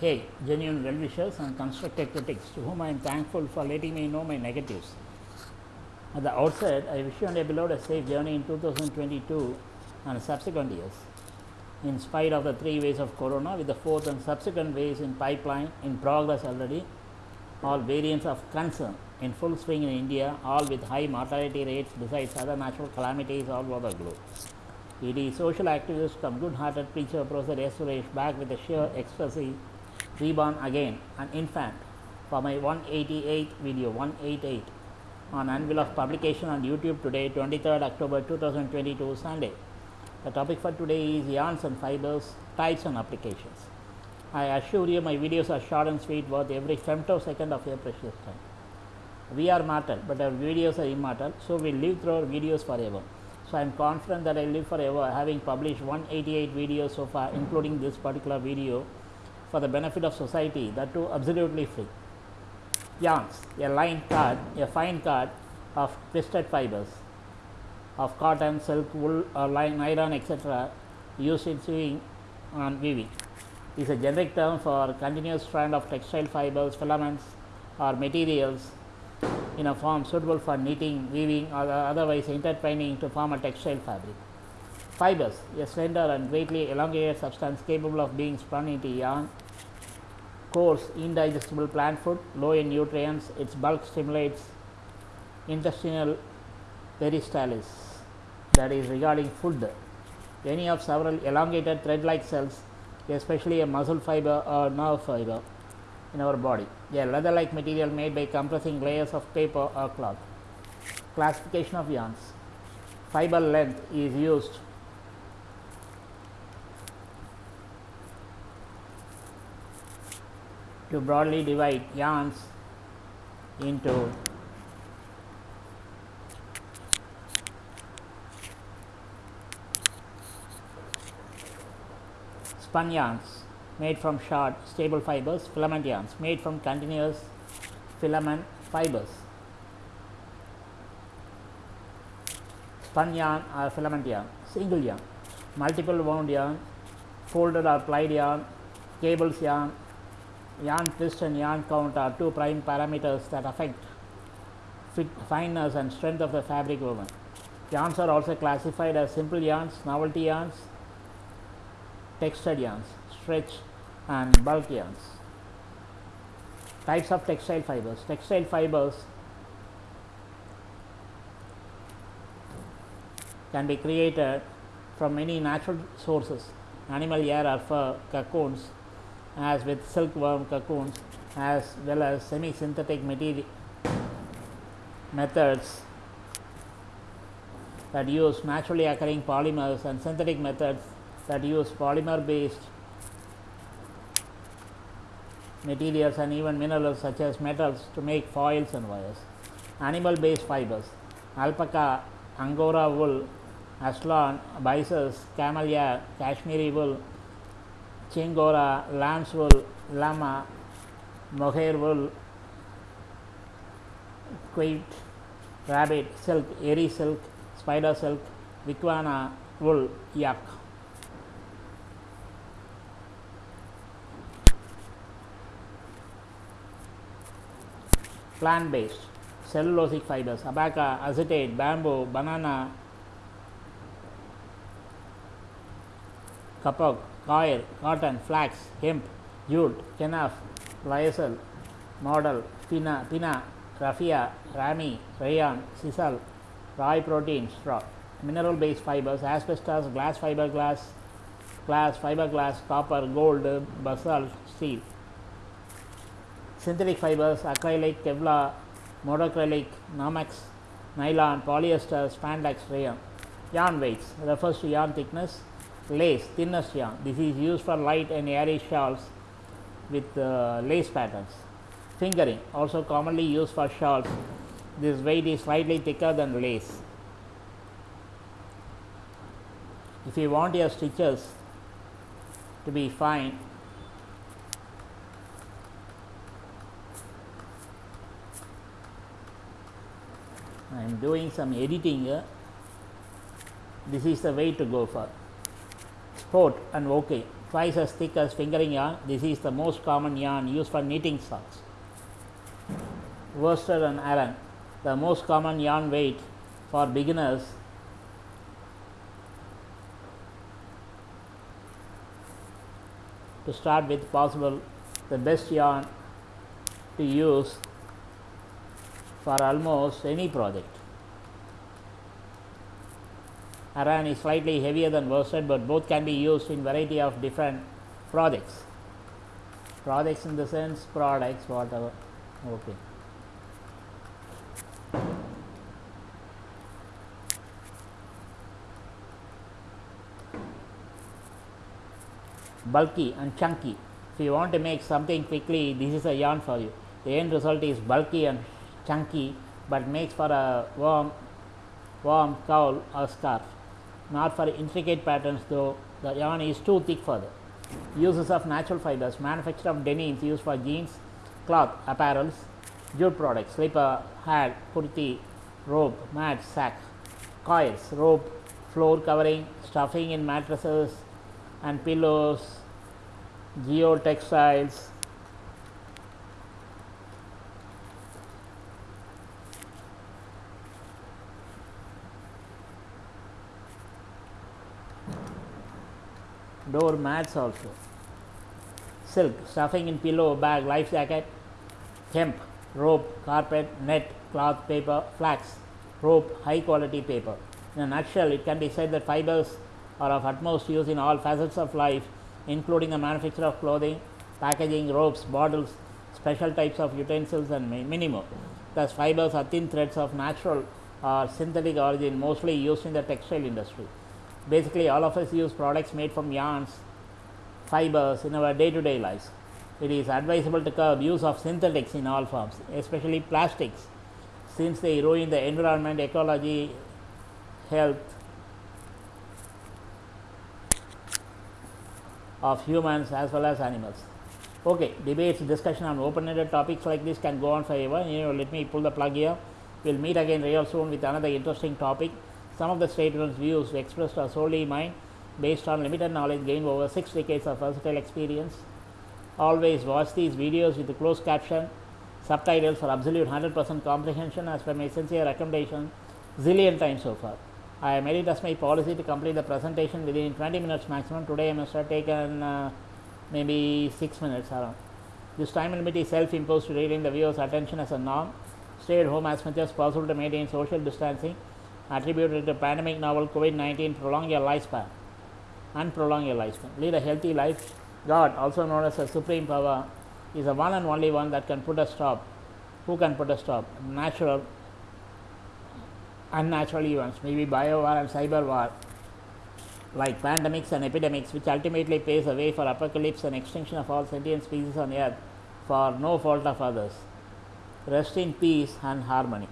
Hey, genuine well wishers and constructive critics to whom I am thankful for letting me know my negatives. At the outset, I wish you and your beloved a safe journey in 2022 and subsequent years. In spite of the three waves of corona, with the fourth and subsequent waves in pipeline in progress already, all variants of concern in full swing in India, all with high mortality rates besides other natural calamities all over the globe. It is social activist come good-hearted preacher Professor S. Suresh back with a sheer ecstasy, reborn again, an infant, for my 188th video, 188, on anvil of publication on YouTube today, 23rd October 2022, Sunday. The topic for today is yarns and fibers, types and applications. I assure you my videos are short and sweet, worth every femtosecond of your precious time. We are mortal, but our videos are immortal, so we live through our videos forever. So I am confident that I live forever, having published 188 videos so far, including this particular video, for the benefit of society, that too absolutely free. Yarns, a line card, a fine card of twisted fibers of cotton, silk, wool, uh, or line, nylon, etc., used in sewing and weaving. Is a generic term for continuous strand of textile fibers, filaments, or materials in a form suitable for knitting, weaving, or otherwise intertwining to form a textile fabric. Fibers, a slender and greatly elongated substance capable of being spun into yarn. Coarse, indigestible plant food, low in nutrients, its bulk stimulates intestinal peristalsis, that is regarding food. Any of several elongated thread-like cells, especially a muscle fiber or nerve fiber in our body. A leather-like material made by compressing layers of paper or cloth. Classification of yarns. Fiber length is used to broadly divide yarns into spun yarns made from short staple fibers, filament yarns made from continuous filament fibers. Spun yarn or filament yarn, single yarn, multiple wound yarn, folded or plied yarn, cables yarn, yarn twist and yarn count are two prime parameters that affect fit, fineness and strength of the fabric woven. Yarns are also classified as simple yarns, novelty yarns, textured yarns, stretch and bulk yarns. Types of textile fibers. Textile fibers can be created from many natural sources, animal hair or fur, cocoons, as with silkworm cocoons, as well as semi-synthetic material methods that use naturally occurring polymers and synthetic methods that use polymer based materials and even minerals such as metals to make foils and wires. Animal based fibers alpaca, angora wool, azlon, byssus, camel hair, cashmere wool, chiengora, lamb's wool, llama, mohair wool, quaid, rabbit, silk, eri silk, spider silk, vicuña wool, yak. plant based cellulosic fibers abaca, acetate, bamboo, banana, kapok, coir, cotton, flax, hemp, jute, kenaf, lyocell, modal, pina, pina, raffia, ramie, rayon, sisal, rye protein, straw. Mineral based fibers, asbestos, glass fiberglass, glass, fiberglass, copper, gold, basalt, steel synthetic fibers, acrylic, Kevlar, modacrylic, Nomex, nylon, polyester, spandex, rayon. Yarn weights refers to yarn thickness, lace, thinnest yarn. This is used for light and airy shawls with uh, lace patterns. Fingering also commonly used for shawls. This weight is slightly thicker than lace. If you want your stitches to be fine, I am doing some editing here. This is the way to go for sport and DK. twice as thick as fingering yarn. This is the most common yarn used for knitting socks. Worsted and Aran, the most common yarn weight for beginners to start with possible the best yarn to use for almost any project. Aran is slightly heavier than worsted, but both can be used in variety of different projects. Projects in the sense products, whatever. Okay. bulky and chunky. If you want to make something quickly, this is a yarn for you. The end result is bulky and chunky, but makes for a warm, warm cowl or scarf. Not for intricate patterns, though the yarn is too thick for that. Uses of natural fibers, manufacture of denims used for jeans, cloth, apparels, jute products, slipper, hat, kurti, robe, mat, sack, coils, rope, floor covering, stuffing in mattresses and pillows, geotextiles, door mats also, silk, stuffing in pillow, bag, life jacket, hemp, rope, carpet, net, cloth, paper, flax, rope, high quality paper. In a nutshell, it can be said that fibers are of utmost use in all facets of life, including the manufacture of clothing, packaging, ropes, bottles, special types of utensils, and many more. Thus, fibers are thin threads of natural or synthetic origin, mostly used in the textile industry. Basically, all of us use products made from yarns, fibers in our day to day lives. It is advisable to curb use of synthetics in all forms, especially plastics, since they ruin the environment, ecology, health of humans as well as animals. Okay, debates, discussion on open-ended topics like this can go on forever. You know, let me pull the plug here. We'll meet again real soon with another interesting topic. Some of the statements, views expressed are solely mine, based on limited knowledge gained over six decades of versatile experience. Always watch these videos with the closed caption, subtitles for absolute 100% comprehension as per my sincere recommendation zillion times so far. I made it as my policy to complete the presentation within 20 minutes maximum. Today I must have taken uh, maybe 6 minutes around. This time limit is self-imposed to retain the viewer's attention as a norm. Stay at home as much as possible to maintain social distancing. Attributed to pandemic novel COVID-19, prolong your lifespan and prolong your lifespan. Lead a healthy life. God, also known as a supreme power, is the one and only one that can put a stop. Who can put a stop? Natural unnatural events, maybe bio war and cyber war, like pandemics and epidemics, which ultimately paves the way for apocalypse and extinction of all sentient species on earth for no fault of others. Rest in peace and harmony.